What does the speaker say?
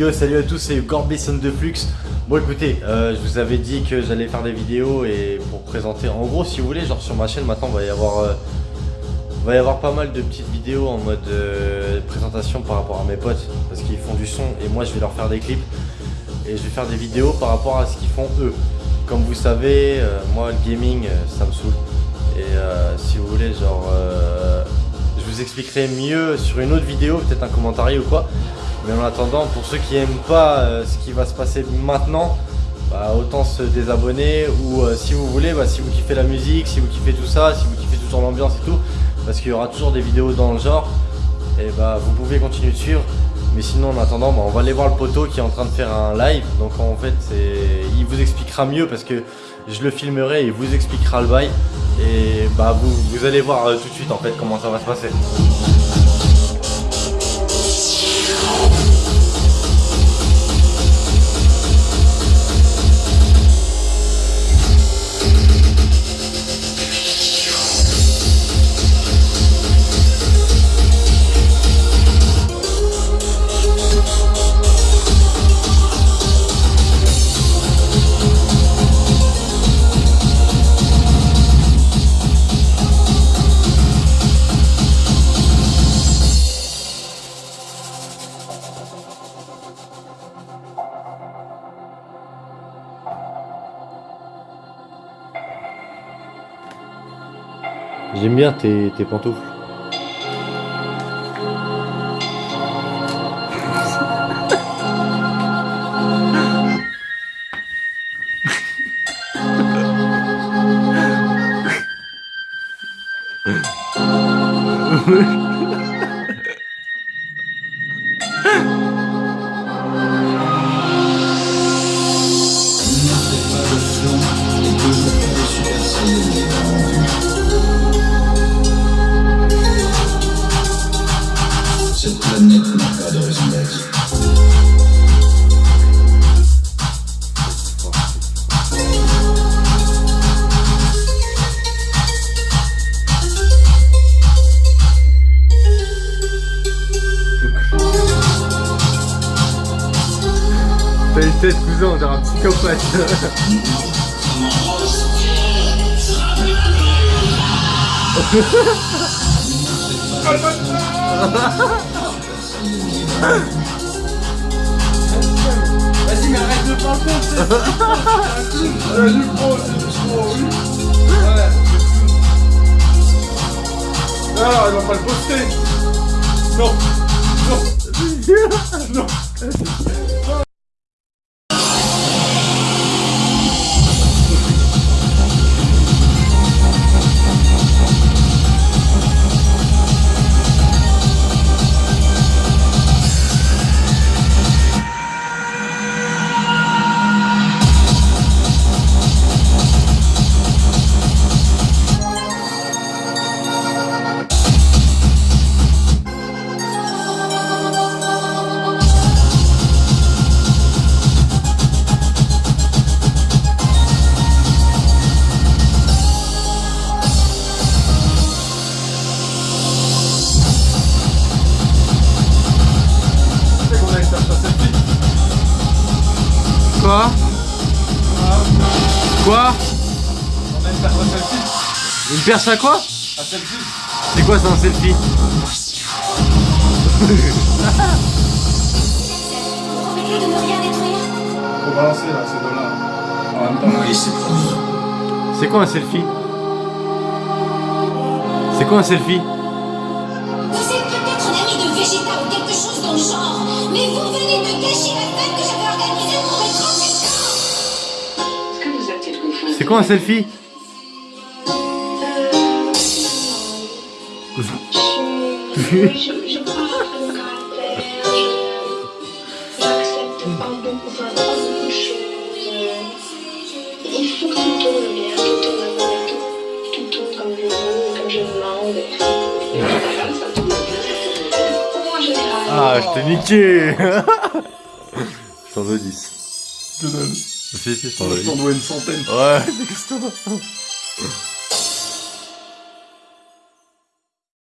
Yo, salut à tous, c'est Gorbison de Flux. Bon, écoutez, euh, je vous avais dit que j'allais faire des vidéos et pour présenter. En gros, si vous voulez, genre sur ma chaîne maintenant, va y avoir, euh, va y avoir pas mal de petites vidéos en mode euh, présentation par rapport à mes potes parce qu'ils font du son et moi je vais leur faire des clips et je vais faire des vidéos par rapport à ce qu'ils font eux. Comme vous savez, moi le gaming ça me saoule et si vous voulez, genre vous expliquerai mieux sur une autre vidéo, peut-être un commentaire ou quoi. Mais en attendant, pour ceux qui aiment pas euh, ce qui va se passer maintenant, bah, autant se désabonner ou euh, si vous voulez, bah, si vous kiffez la musique, si vous kiffez tout ça, si vous kiffez toujours l'ambiance et tout, parce qu'il y aura toujours des vidéos dans le genre, et bah vous pouvez continuer de suivre. Mais sinon en attendant, bah, on va aller voir le poteau qui est en train de faire un live. Donc en fait, il vous expliquera mieux parce que je le filmerai et il vous expliquera le bail. Et bah vous, vous allez voir euh, tout de suite en fait comment ça va se passer. J'aime bien tes, pantoufles. tête cousin, dirait un psychopathe. Vas-y mais arrête de c'est un Ah, il va pas le poster Non. Non. Non Quoi Quoi On a une perche à selfie Une perche à quoi À selfie C'est quoi ça un selfie Promettez de ne rien détruire. Faut balancer là, ces deux-là. En même temps. Oui, c'est promis. C'est quoi un selfie C'est quoi un selfie Vous êtes peut-être un ami de Vegeta ou quelque chose dans le genre, mais vous venez de gâcher la fête que j'avais C'est quoi un selfie Je, je, je crois à mon caractère, je- j'accepte pas beaucoup, enfin, pas beaucoup de choses. Il faut que tout tourne bien, tout tourne à mon atout, tout tourne comme je veux, comme je demande. Et en général, ça tourne bien. En général. Ah, je t'ai niqué Je t'en dois 10. Je te donne. Si, si, je t'en dois Je 10. t'en dois une centaine. Ouais, c'est.